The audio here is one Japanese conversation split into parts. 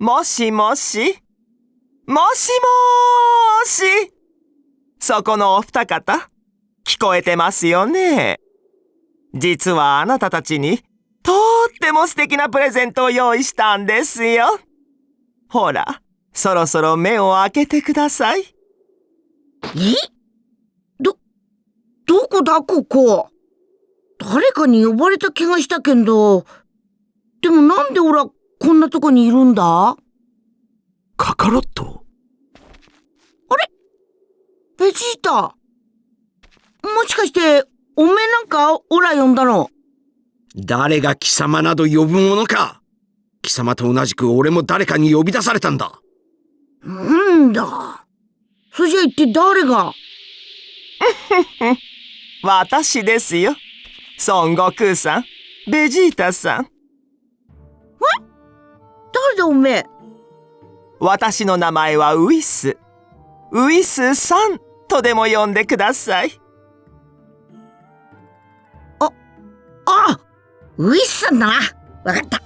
もしもし？もしもーし？そこのお二方、聞こえてますよね？実はあなたたちに、とっても素敵なプレゼントを用意したんですよ。ほら、そろそろ目を開けてください。え？ど、どこだ？ここ。誰かに呼ばれた気がしたけど、でもなんでオラこんなとこにいるんだ？カカロット？あれ？ベジータもしかして、おめえなんかオラ呼んだの？誰が貴様など呼ぶものか貴様と同じく俺も誰かに呼び出されたんだ。なんだ？それじゃ一体誰が？私ですよ。孫悟空さん、ベジータさん。え誰だおめえ？私の名前はウィス。ウィスさんとでも呼んでください。あ、あ、ウィスさんだな。わかった。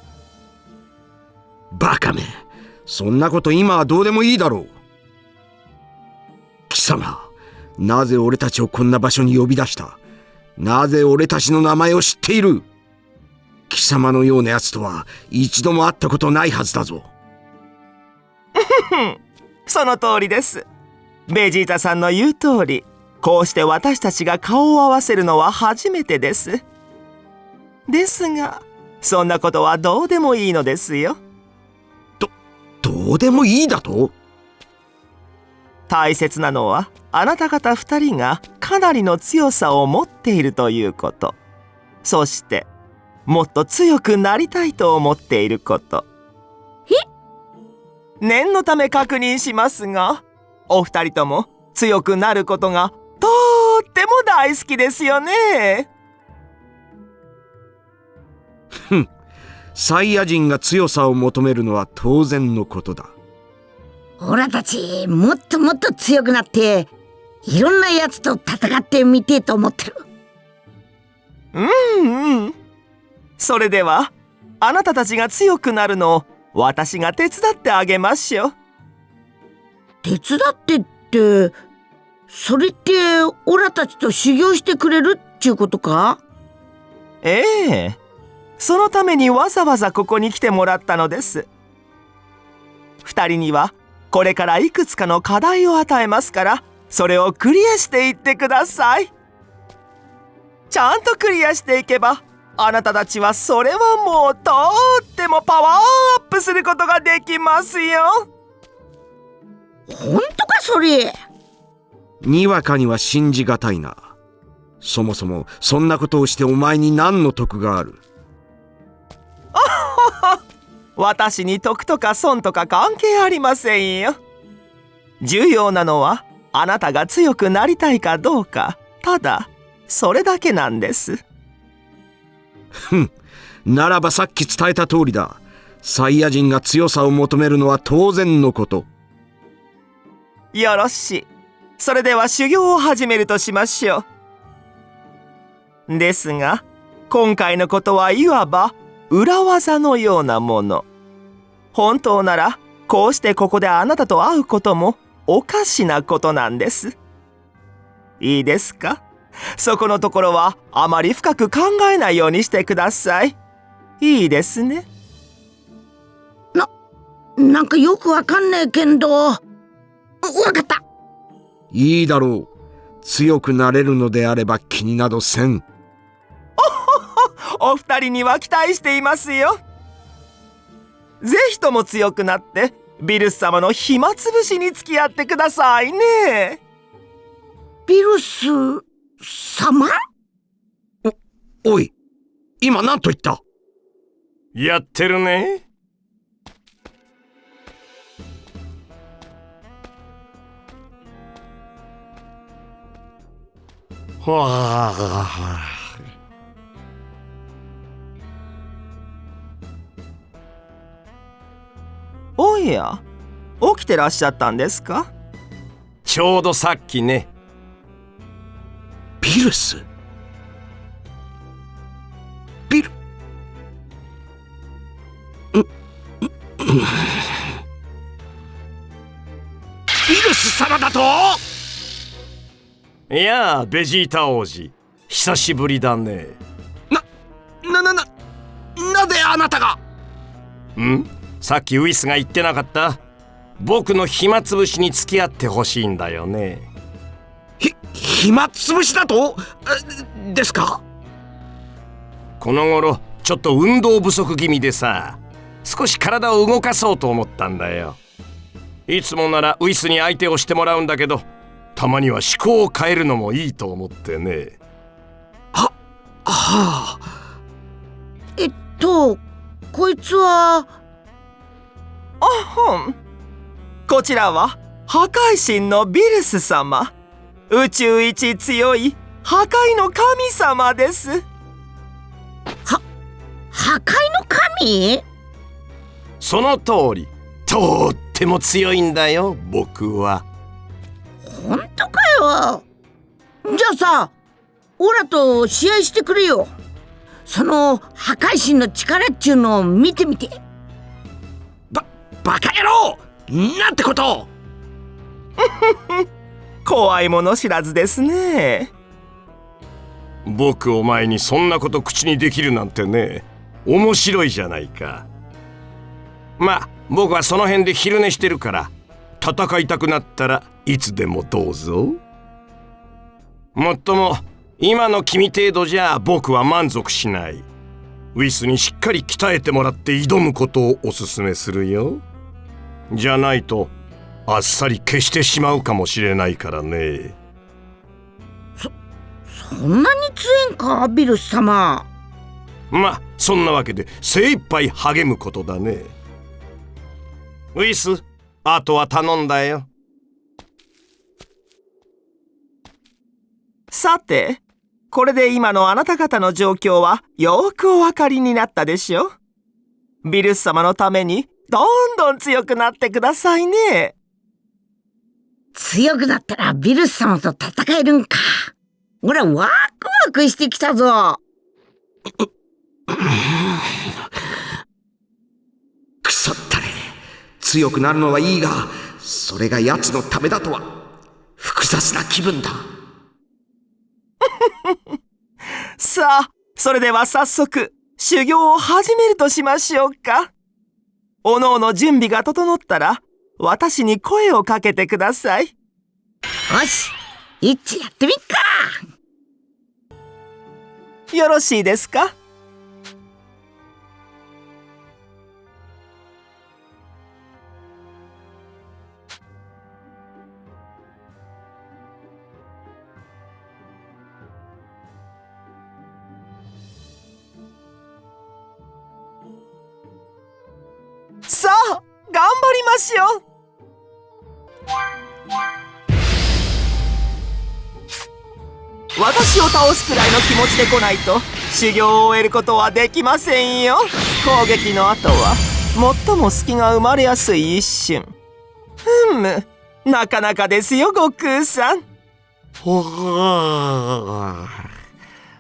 バカめ。そんなこと今はどうでもいいだろう。貴様、なぜ俺たちをこんな場所に呼び出した？なぜ俺たちの名前を知っている？貴様のような奴とは一度も会ったことないはずだぞ。その通りです。ベジータさんの言う通り、こうして私たちが顔を合わせるのは初めてです。ですが、そんなことはどうでもいいのですよ。ど、どうでもいいだと？大切なのはあなた方二人がかなりの強さを持っているということそしてもっと強くなりたいと思っていること。念のため確認しますがお二人とも強くなることがとっても大好きですよね。ふん。サイヤ人が強さを求めるのは当然のことだ。オラたちもっともっと強くなっていろんなやつと戦ってみてえと思ってる。うんうんそれではあなたたちが強くなるのを私が手伝ってあげましょう。手伝ってってそれってオラたちと修行してくれるっちゅうことか？ええ。そのためにわざわざここに来てもらったのです。二人にはこれからいくつかの課題を与えますからそれをクリアしていってください。ちゃんとクリアしていけばあなたたちはそれはもうとってもパワーアップすることができますよ。本当かそれ？にわかには信じがたいな。そもそもそんなことをしてお前に何の得がある？私に得とか損とか関係ありませんよ。重要なのはあなたが強くなりたいかどうか。ただそれだけなんですふん。ならばさっき伝えた通りだ。サイヤ人が強さを求めるのは当然のこと。よろし。いそれでは修行を始めるとしましょう。ですが今回のことはいわば裏技のようなもの。本当ならこうしてここであなたと会うこともおかしなことなんです。いいですか？そこのところはあまり深く考えないようにしてください。いいですね。ななんかよくわかんねえけど。わかった。いいだろう。強くなれるのであれば気になどせん。お二人には期待していますよ。ぜひとも強くなってビルス様の暇つぶしに付き合ってくださいね。ビルス？様？おおい今何と言った？やってるね。はあ。おや起きてらっしゃったんですか？ちょうどさっきねビルス？ビル？ううビルス様だと？いやあベジータ王子。久しぶりだね。なななななぜあなたが？うん？さっきウイスが言ってなかった？僕の暇つぶしに付き合ってほしいんだよね。ひ暇つぶしだと？えですか？この頃ちょっと運動不足気味でさ少し体を動かそうと思ったんだよ。いつもならウィスに相手をしてもらうんだけどたまには思考を変えるのもいいと思ってね。はあ。えっとこいつは？あほんこちらは破壊神のビルス様宇宙一強い破壊の神様です。破壊の神？その通り。とっても強いんだよ僕は。本当かよ？じゃあさオラと試合してくれよ。その破壊神の力っちゅうのを見てみて。ばバカ野郎！なんてこと 怖いもの知らずですね。僕お前にそんなこと口にできるなんてね面白いじゃないか。まあ僕はその辺で昼寝してるから戦いたくなったらいつでもどうぞ。もっとも今の君程度じゃ僕は満足しない。ウィスにしっかり鍛えてもらって挑むことをおすすめするよ。じゃないとあっさり消してしまうかもしれないからね。そんなに強えんかビルス様。まあそんなわけで精一杯励むことだね。ウィスあとは頼んだよ。さてこれで今のあなた方の状況はよくお分かりになったでしょ？ビルス様のためにどんどん強くなってくださいね強くなったらビルス様と戦えるんか。俺はワクワクしてきたぞ。くそったれ強くなるのはいいがそれが奴のためだとは複雑な気分だ。さあそれでは早速修行を始めるとしましょうか。おのおの準備が整ったら私に声をかけてください。よし一致やってみっか。よろしいですか？さあ頑張りましょ私を倒すくらいの気持ちで来ないと。修行を終えることはできませんよ。攻撃の後は最も隙が生まれやすい一瞬。ふむ。なかなかですよ悟空さん。ほー。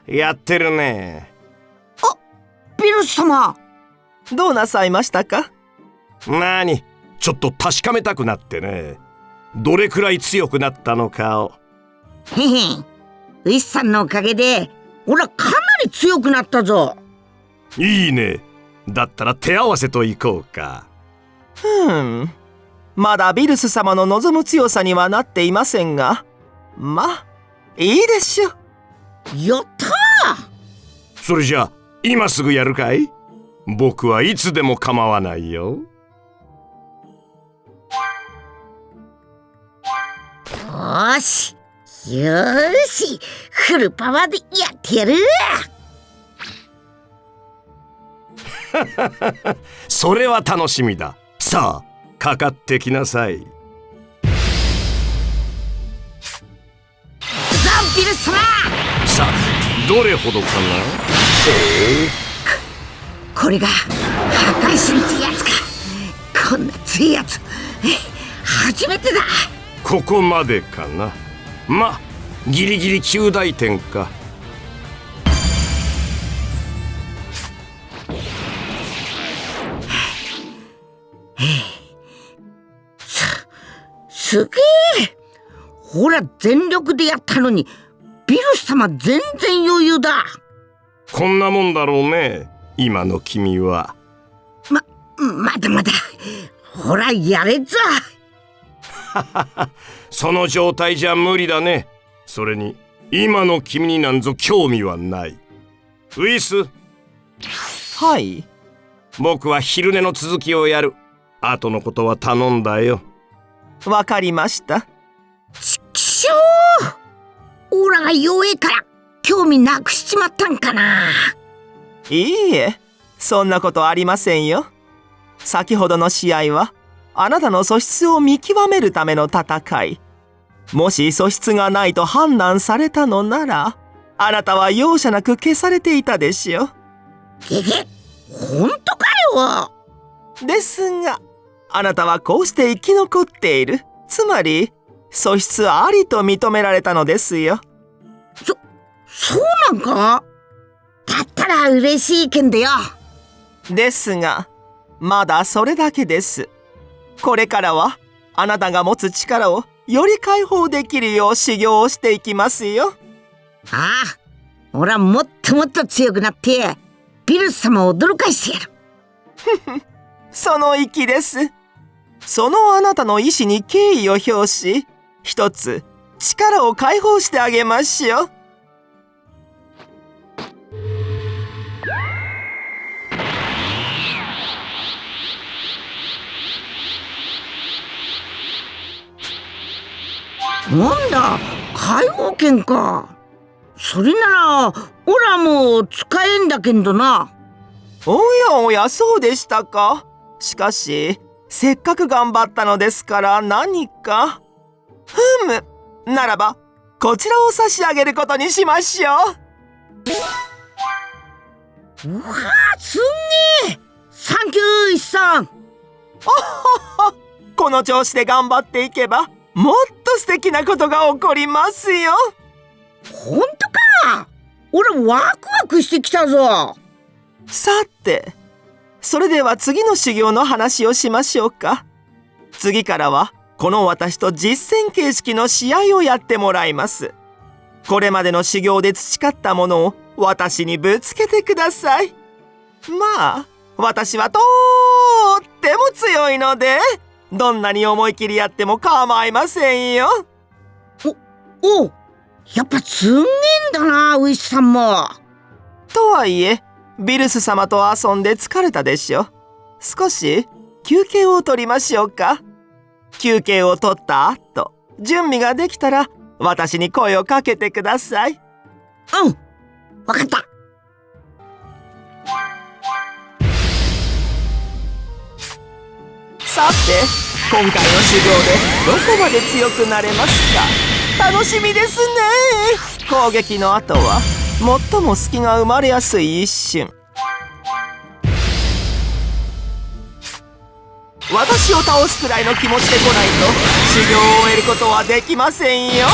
やってるね。ビルス様。どうなさいましたか？なにちょっと確かめたくなってね。どれくらい強くなったのかを。へへウィスさんのおかげで俺はかなり強くなったぞ。いいね。だったら手合わせといこうか。ふん。まだビルス様の望む強さにはなっていませんが。まあいいでしょ。うやったそれじゃあ今すぐやるかい？僕はいつでも構わないよ。よしよーしフルパワーでやってやる。それは楽しみだ。さあかかってきなさい。ザ・ビルス様。さあどれほどかな？これが破壊神ってやつか。こんな強いやつ。え初めてだ。ここまでかな？まギリギリ9大点か。すすげえ。ほら全力でやったのにビルス様全然余裕だ。こんなもんだろうね今の君は。ままだまだほらやれぞ その状態じゃ無理だね。それに今の君になんぞ興味はない。ウィス。はい。僕は昼寝の続きをやる。後のことは頼んだよ。わかりました。ちくしょうオラが弱えから興味なくしちまったんかな。いいえ。そんなことありませんよ。先ほどの試合はあなたの素質を見極めるための戦いもし素質がないと判断されたのならあなたは容赦なく消されていたでしょげげ本当かよ？ですがあなたはこうして生き残っている。つまり素質ありと認められたのですよ。そうなんか？だったら嬉しいけんだよ。ですがまだそれだけです。これからはあなたが持つ力をより解放できるよう修行をしていきますよ。ああ俺はもっともっと強くなってビルス様を驚かしてやる。その意です。そのあなたの意志に敬意を表し一つ力を解放してあげましょうなんだ解放権か。それならオラも使えんだけんどな。おやおやそうでしたか。しかしせっかく頑張ったのですから何か？ふむ。ならばこちらを差し上げることにしましょう。うわすんげえ。サンキューイさんこの調子で頑張っていけばもっと素敵なことが起こりますよ。ほんとか。俺ワクワクしてきたぞ。さてそれでは次の修行の話をしましょうか。次からはこの私と実践形式の試合をやってもらいます。これまでの修行で培ったものを私にぶつけてください。まあ私はとっても強いのでどんなに思い切りやっても構いませんよ。おやっぱすんげえんだなウィスさんも。とはいえビルス様と遊んで疲れたでしょ。少し休憩を取りましょうか。休憩を取った後準備ができたら私に声をかけてください。うんわかったさて今回の修行でどこまで強くなれますか？楽しみですね。攻撃の後は最も隙が生まれやすい一瞬。私を倒すくらいの気持ちで来ないと修行を終えることはできませんよ。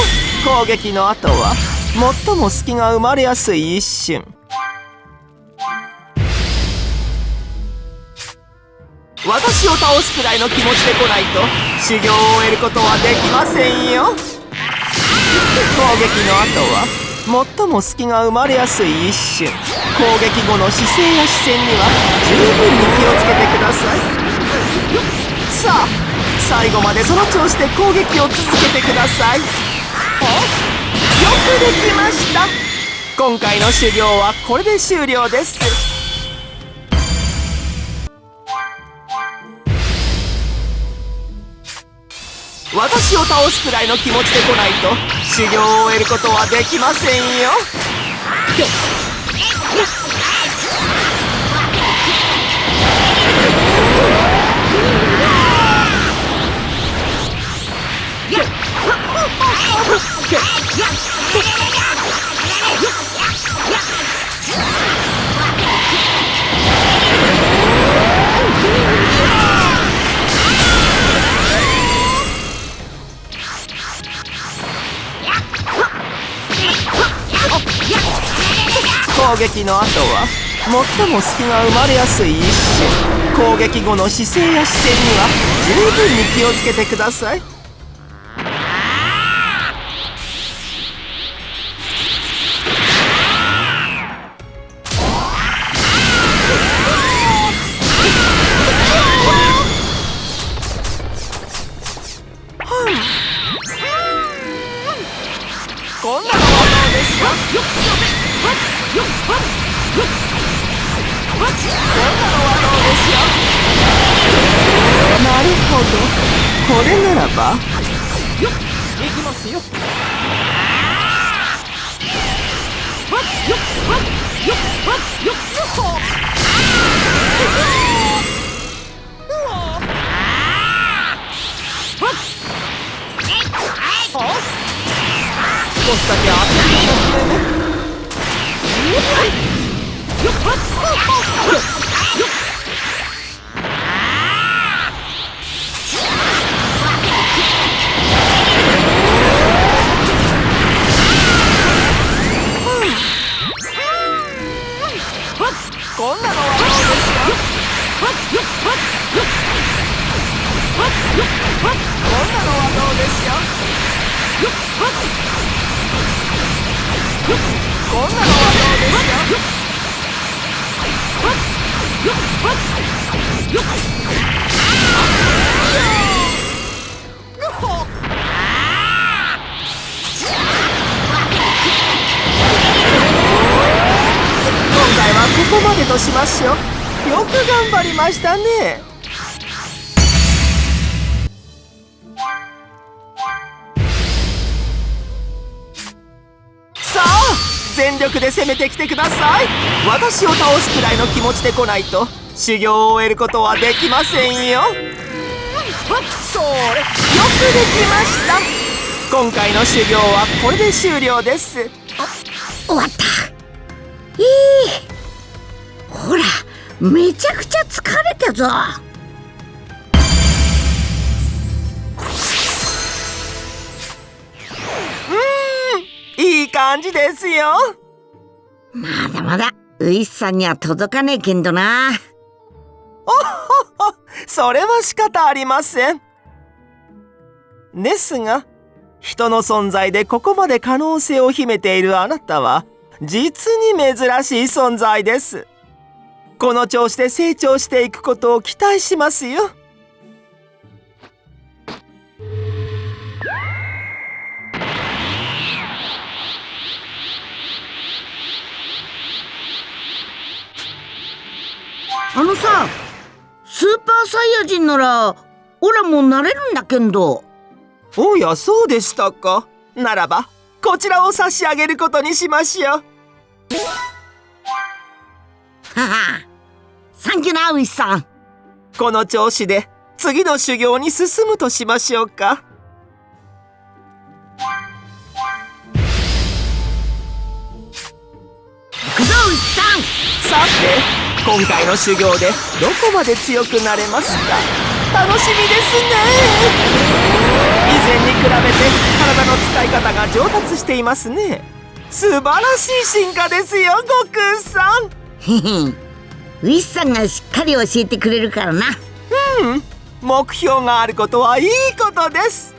攻撃の後は最も隙が生まれやすい一瞬。私を倒すくらいの気持ちで来ないと修行を終えることはできませんよ。攻撃の後は最も隙が生まれやすい一瞬。攻撃後の姿勢や視線には十分に気をつけてください。さあ最後までその調子で攻撃を続けてください。およくできました。今回の修行はこれで終了です。私を倒すくらいの気持ちで来ないと修行を終えることはできませんよ。攻撃の後は最も隙が生まれやすい一瞬攻撃後の姿勢や視線には十分に気をつけてください。少しでとしましょうよく頑張りましたね。さあ全力で攻めてきてください。私を倒すくらいの気持ちで来ないと修行を終えることはできませんよ。よくできました。今回の修行はこれで終了です。終わった。いい。ほらめちゃくちゃ疲れたぞ。いい感じですよ。まだまだウイスさんには届かねえけんどな。それは仕方ありません。ですが人の存在でここまで可能性を秘めているあなたは実に珍しい存在ですこの調子で成長していくことを期待しますよ。あのさスーパーサイヤ人ならオラもなれるんだけんど。おやそうでしたか。ならばこちらを差し上げることにしましょう。ははサンキューなウイスさんこの調子で次の修行に進むとしましょうか。行くぞウイスさんさて今回の修行でどこまで強くなれますか？楽しみですね。以前に比べて体の使い方が上達していますね。素晴らしい進化ですよ悟空さんウイスさんがしっかり教えてくれるからな。目標があることはいいことです。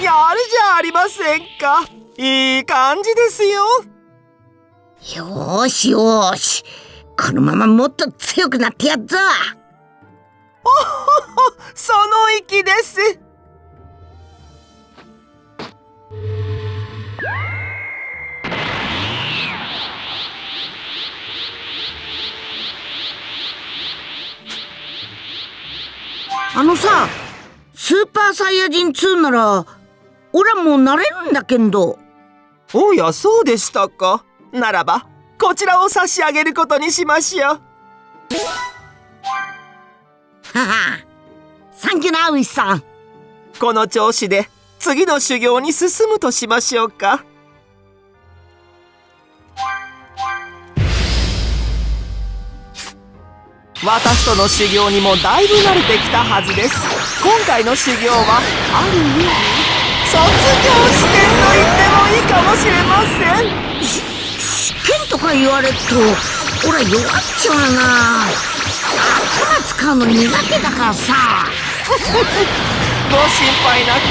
やるじゃありませんか。いい感じですよ。よーしよーし。このままもっと強くなってやっぞ。その息ですあのさスーパーサイヤ人2ならオラもなれるんだけんど。おやそうでしたか。ならばこちらを差し上げることにしましょう。はは。サンキューなウイスさん。この調子で次の修行に進むとしましょうか私との修行にもだいぶ慣れてきたはずです。今回の修行はある意味卒業試験と言ってもいいかもしれません。試験とか言われるとオラ弱っちゃうな。頭使うの苦手だからさ。ご心配なく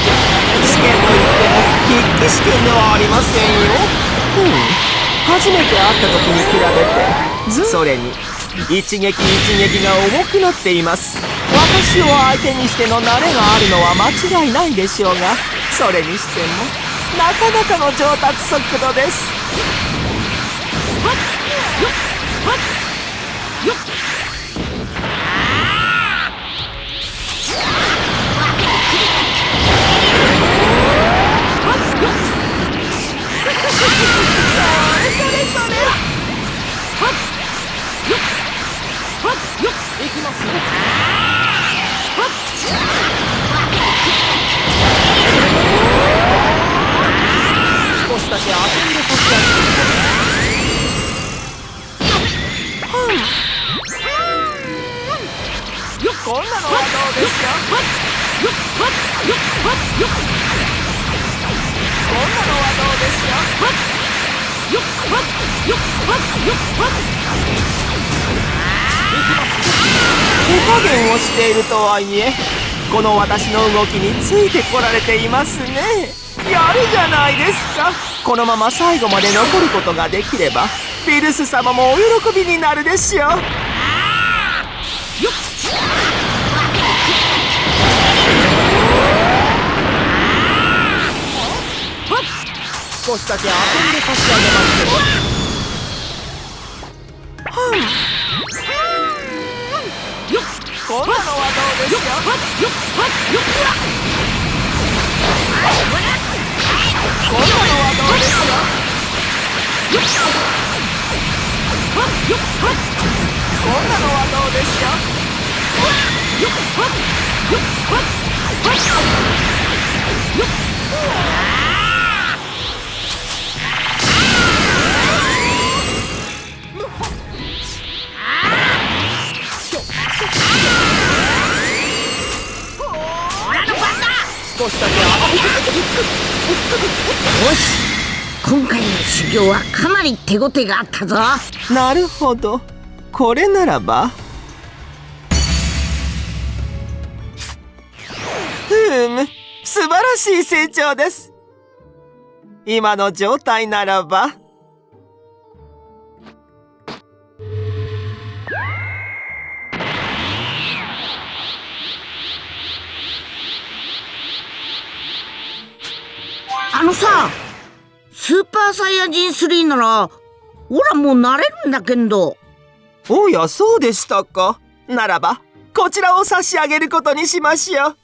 試験といっても筆記試験ではありませんよ。うん。初めて会った時に比べてそれに一撃一撃が重くなっています。私を相手にしての慣れがあるのは間違いないでしょうがそれにしてもなかなかの上達速度です。はっよっはっあよっ手加減をしているとはいえこの私の動きについてこられていますね。やるじゃないですか。このまま最後まで残ることができればビルス様もお喜びになるでしょう。少しだけ遊んで差し上げますけど。こんなのはどうですかこんなのはどうですかこんなのはどうですか少しだけよし。今回の修行はかなり手応えがあったぞ。なるほど。これならば。ふむ素晴らしい成長です。今の状態ならば。のさスーパーサイヤ人3ならオラもうなれるんだけど。おやそうでしたか？ならばこちらを差し上げることにしましょう。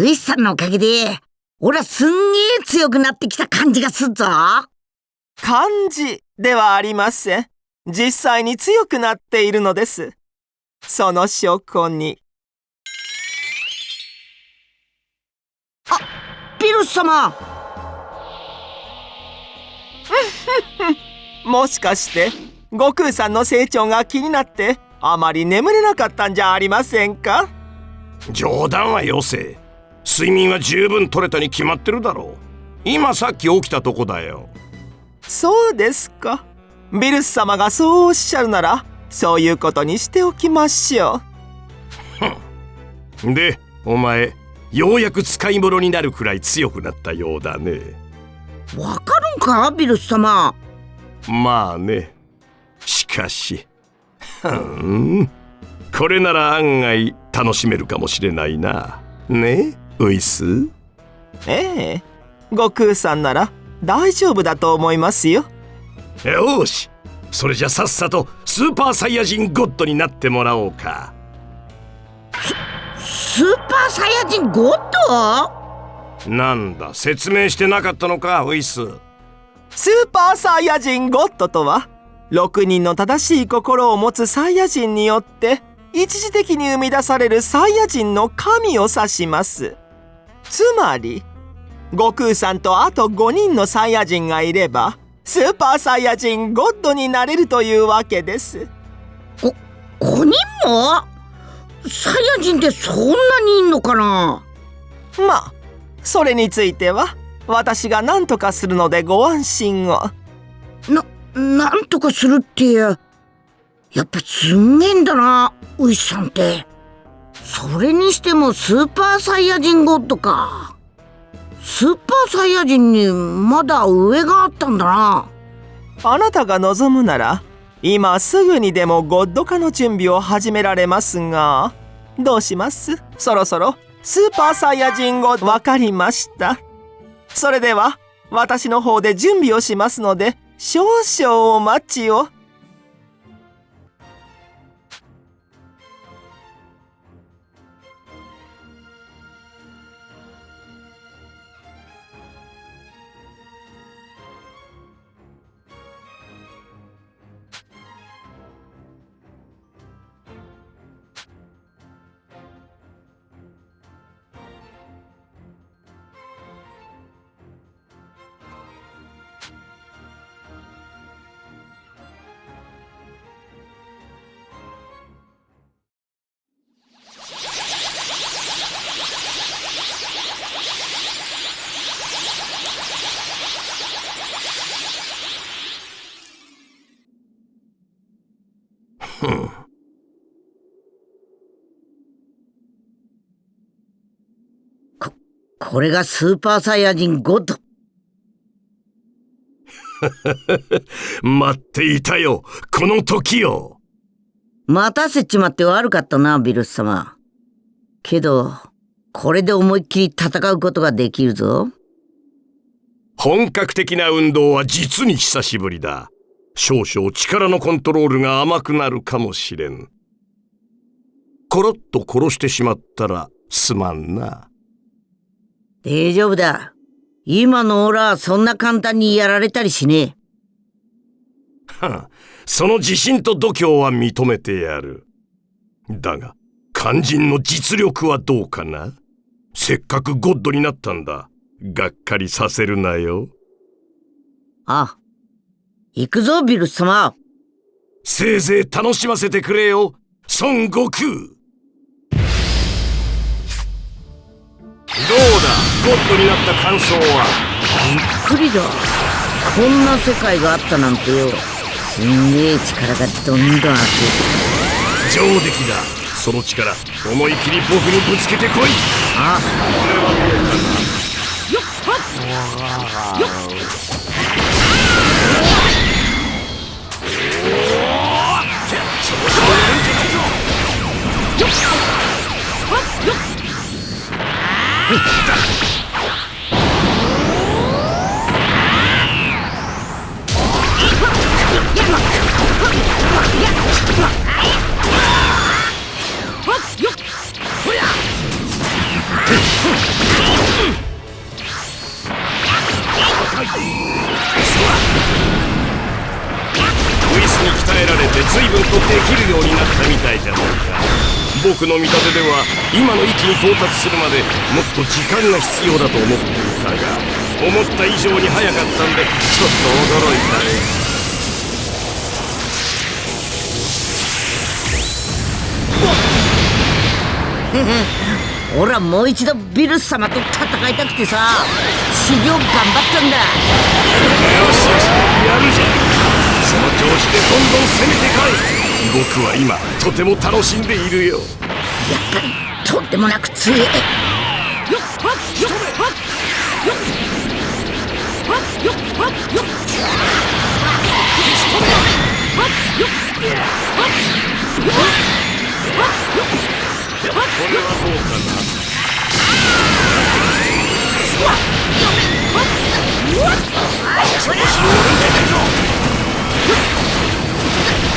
ウイスさんのおかげでオラすんげえ強くなってきた感じがすっぞ。漢字ではありません。実際に強くなっているのです。その証拠にピルス様。もしかして悟空さんの成長が気になってあまり眠れなかったんじゃありませんか？冗談はよせ。睡眠は十分取れたに決まってるだろう。今さっき起きたとこだよ。そうですか。ビルス様がそうおっしゃるならそういうことにしておきましょう。でお前ようやく使い物になるくらい強くなったようだね。わかるんか？ビルス様。まあね。しかし。ふーん。これなら案外楽しめるかもしれないな。ね？ウイス？ええ。悟空さんなら大丈夫だと思いますよ。よし。それじゃさっさとスーパーサイヤ人ゴッドになってもらおうかスーパーサイヤ人ゴッド？なんだ説明してなかったのかウイススーパーサイヤ人ゴッドとは6人の正しい心を持つサイヤ人によって一時的に生み出されるサイヤ人の神を指します。つまり悟空さんとあと5人のサイヤ人がいればスーパーサイヤ人ゴッドになれるというわけです。5人も？サイヤ人ってそんなにいんのかな？まあそれについては私が何とかするのでご安心を。な、なんとかするってやっぱすんげえんだなウイスさんって。それにしてもスーパーサイヤ人ゴッドか。スーパーサイヤ人にまだ上があったんだな。あなたが望むなら今すぐにでもゴッド化の準備を始められますがどうします？そろそろスーパーサイヤ人語わかりました。それでは私の方で準備をしますので少々お待ちを。これがスーパーサイヤ人ゴッド。待っていたよこの時を待たせちまって悪かったな、ビルス様。けど、これで思いっきり戦うことができるぞ。本格的な運動は実に久しぶりだ少々力のコントロールが甘くなるかもしれんコロッと殺してしまったらすまんな大丈夫だ。今のオラはそんな簡単にやられたりしねえ。は あその自信と度胸は認めてやるだが肝心の実力はどうかな？せっかくゴッドになったんだがっかりさせるなよあ、行くぞ、ビルス様。せいぜい楽しませてくれよ孫悟空どうだ？ゴッドになった感想はびっくりだ。こんな世界があったなんてよ。すんげえ力がどんどん溢れて。上出来だ。その力思い切り僕にぶつけてこい。あ、よっはっよっよっウイスに鍛えられて随分とできるようになったみたいじゃないか。僕の見立てでは今の域に到達するまでもっと時間が必要だと思っていたが思った以上に早かったんでちょっと驚いたねオラもう一度ビルス様と戦いたくてさ、修行頑張ったんだ。よしよしやるじゃんその調子でどんどん攻めてこい僕は今とても楽しんでいるよやっぱり、とんでもなく強え。よっはっよっは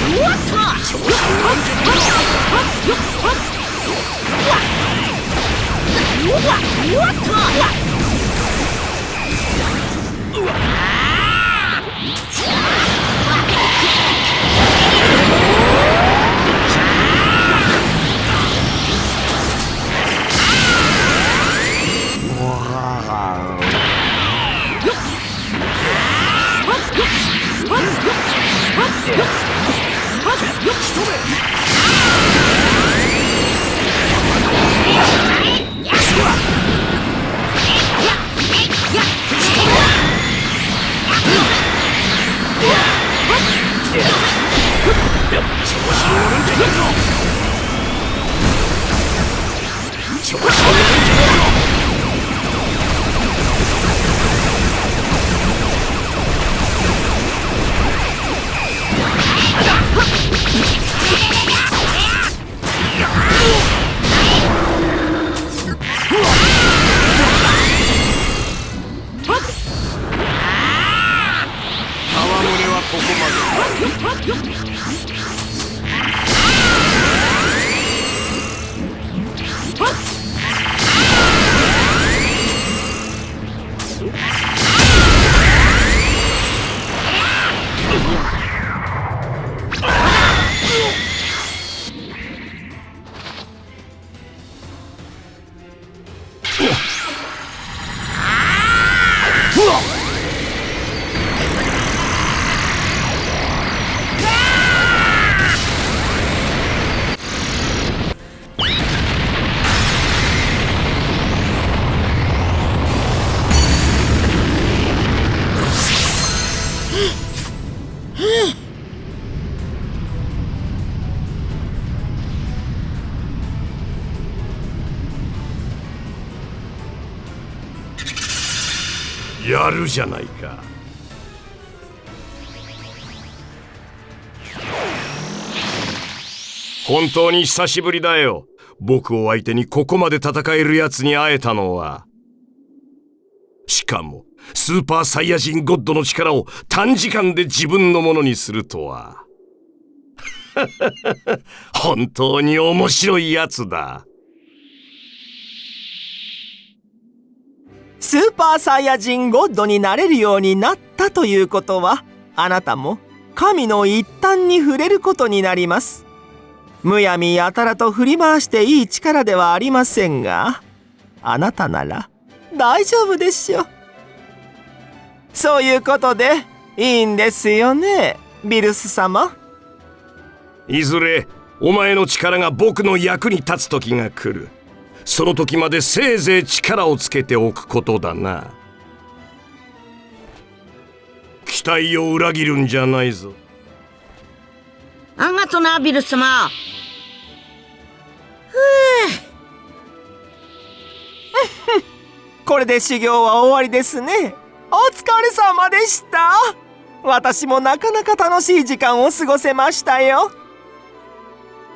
っよっはっよっはっよっやるじゃないか。本当に久しぶりだよ。僕を相手にここまで戦えるやつに会えたのは。しかもスーパーサイヤ人ゴッドの力を短時間で自分のものにするとは。本当に面白いやつだ。スーパーサイヤ人ゴッドになれるようになったということはあなたも神の一端に触れることになります。むやみやたらと振り回していい力ではありませんがあなたなら大丈夫でしょうそういうことでいいんですよねビルス様。いずれお前の力が僕の役に立つ時が来る。その時までせいぜい力をつけておくことだな。期待を裏切るんじゃないぞ。あがとなビルス様これで修行は終わりですね。お疲れ様でした。私もなかなか楽しい時間を過ごせましたよ。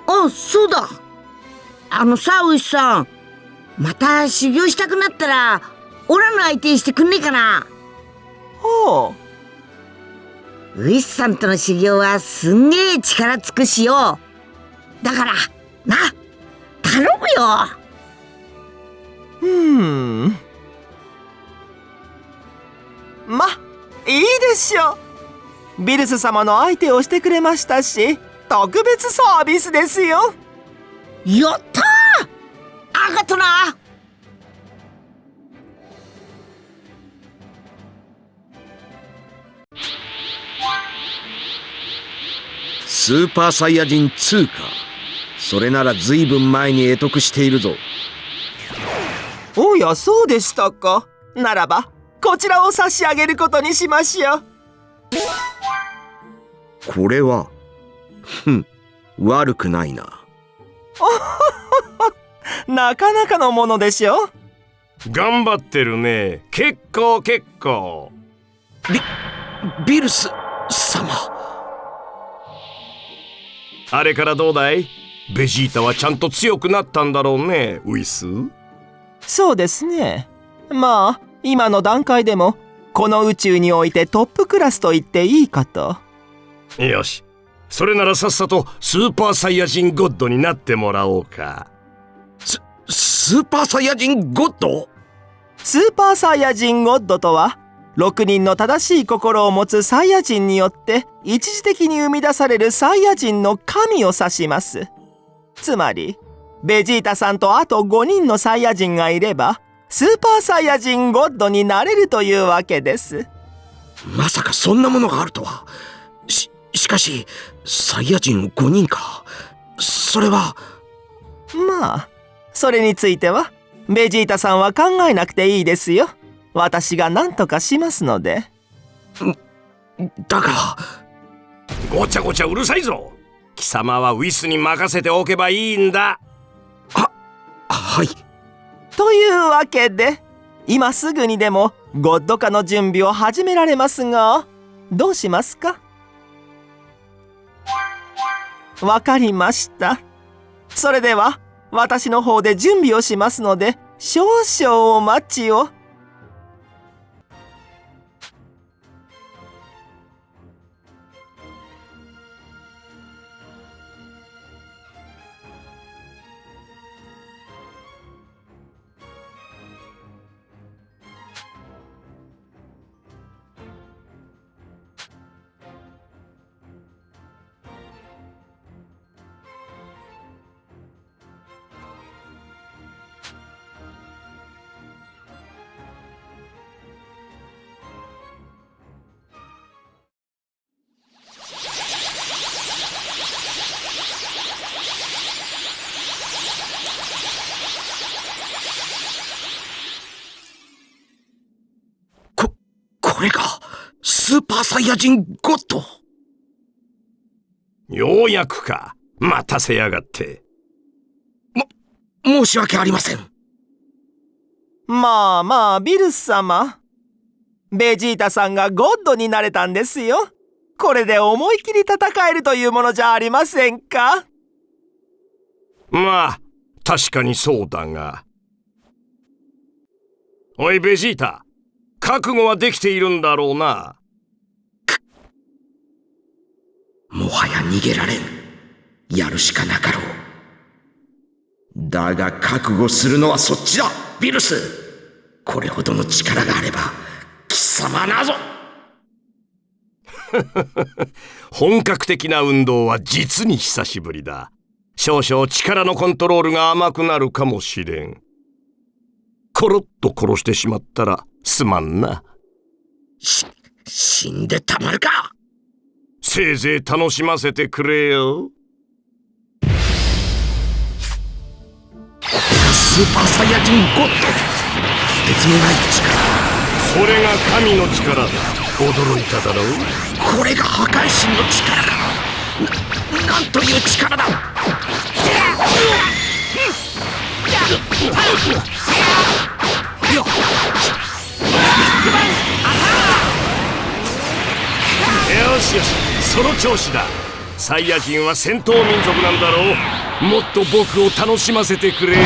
あそうだ。あのさウイスさんまた修行したくなったらオラの相手してくんねえかな。ほうウイスさんとの修行はすんげえ力尽くしよだからな頼むよ。うーん。まいいでしょ。うビルス様の相手をしてくれましたし特別サービスですよ。やったーあがとな。スーパーサイヤ人2か。それなら随分前に得得しているぞ。おやそうでしたか。ならばこちらを差し上げることにしましょう。これはふん悪くないな なかなかのものでしょ頑張ってるね。結構結構。ビビルス様。あれからどうだい？ベジータはちゃんと強くなったんだろうねウィス。そうですね。まあ今の段階でもこの宇宙においてトップクラスと言っていいかと。よし。それならさっさとスーパーサイヤ人ゴッドになってもらおうか。ススーパーサイヤ人ゴッドスーパーサイヤ人ゴッドとは6人の正しい心を持つサイヤ人によって一時的に生み出されるサイヤ人の神を指します。つまりベジータさんとあと5人のサイヤ人がいればスーパーサイヤ人ゴッドになれるというわけです。まさかそんなものがあるとは。ししかしサイヤ人5人か。それはまあそれについてはベジータさんは考えなくていいですよ。私が何とかしますので。だがごちゃごちゃうるさいぞ。貴様はウィスに任せておけばいいんだ。はい。というわけで今すぐにでもゴッド化の準備を始められますがどうしますか？わかりました。それでは私の方で準備をしますので少々お待ちを。スーパーサイヤ人ゴッド。ようやくか。待たせやがって。申し訳ありません。まあまあビルス様。ベジータさんがゴッドになれたんですよ。これで思い切り戦えるというものじゃありませんか？まあ確かにそうだが。おいベジータ。覚悟はできているんだろうなもはや逃げられん。やるしかなかろう。だが覚悟するのはそっちだビルス。これほどの力があれば、貴様なぞ。本格的な運動は実に久しぶりだ。少々力のコントロールが甘くなるかもしれん。コロッと殺してしまったらすまんな。し、死んでたまるかせいぜい楽しませてくれよ。スーパーサイヤ人ゴッドと。てつもないそれが神の力だ。驚いただろう？力これが破壊神の力か。ななんという力だ。よしよしその調子だ。サイヤ人は戦闘民族なんだろう。もっと僕を楽しませてくれよ。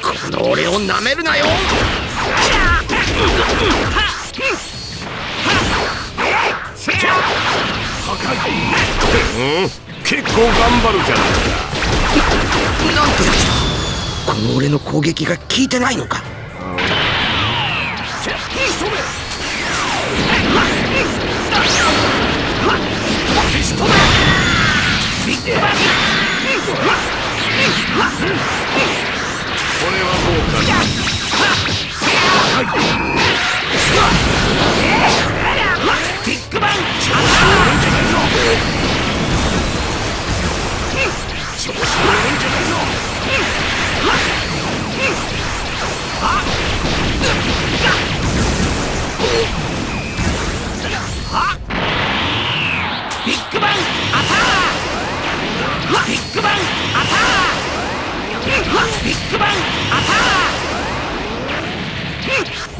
この俺をなめるなよ。うん？結構頑張るじゃないか。なんとやつだこの俺の攻撃が効いてないのか Ah! こ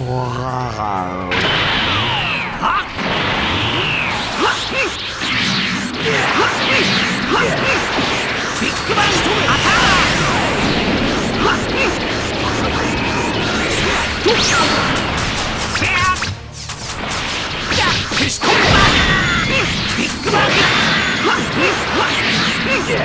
れはどうかな戯れ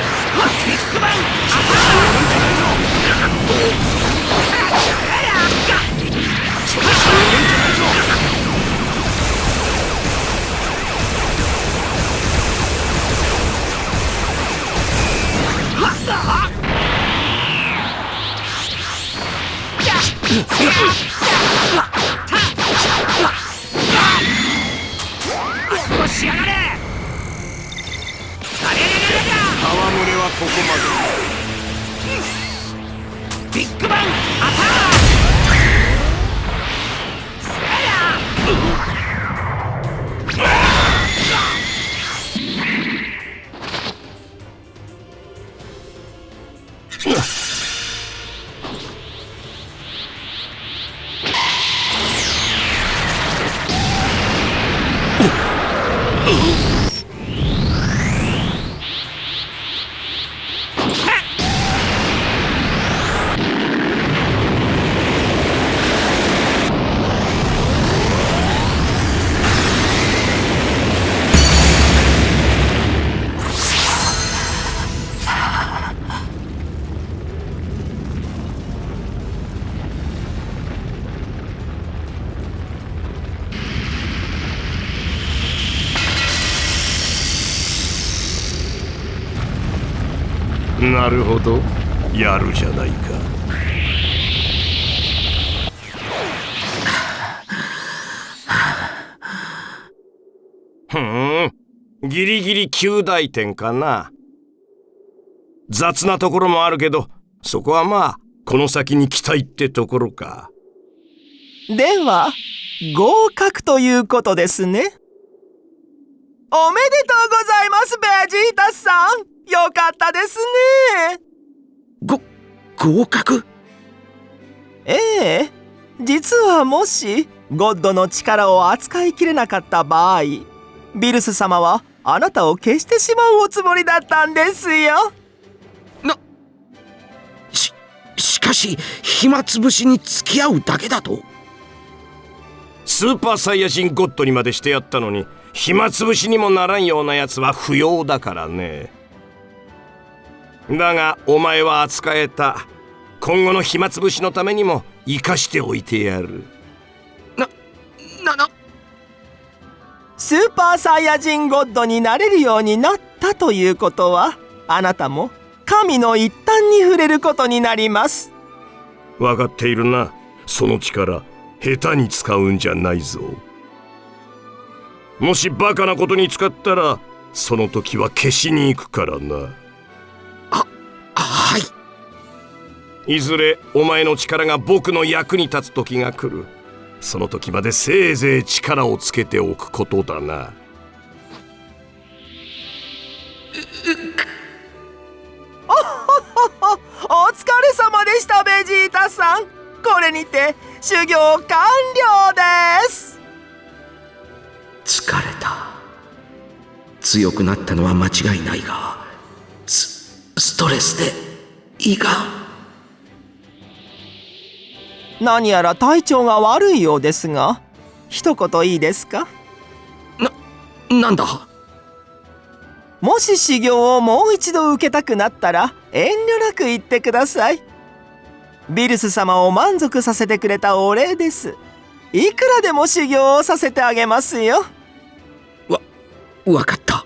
なるほど。やるじゃないか。ふん。ギリギリ9大点かな。雑なところもあるけどそこはまあこの先に期待ってところか。では合格ということですね。おめでとうございますベジータさん。よかったですね。ご合格？ええ。実はもしゴッドの力を扱いきれなかった場合ビルス様はあなたを消してしまうおつもりだったんですよ。し、しかし、暇つぶしに付き合うだけだと？スーパーサイヤ人ゴッドにまでしてやったのに暇つぶしにもならんようなやつは不要だからねだがお前は扱えた。今後の暇つぶしのためにも生かしておいてやる。な、な、スーパーサイヤ人ゴッドになれるようになったということはあなたも神の一端に触れることになります。分かっているな。その力下手に使うんじゃないぞ。もしバカなことに使ったらその時は消しに行くからない。ずれお前の力が僕の役に立つ時が来るその時までせいぜい力をつけておくことだなお疲れ様でしたベジータさんこれにて修行完了です疲れた。強くなったのは間違いないが、ス、ストレスで胃が。何やら体調が悪いようですが一言いいですか？なんだ？もし修行をもう一度受けたくなったら遠慮なく言ってください。ビルス様を満足させてくれたお礼です。いくらでも修行をさせてあげますよ。わかった。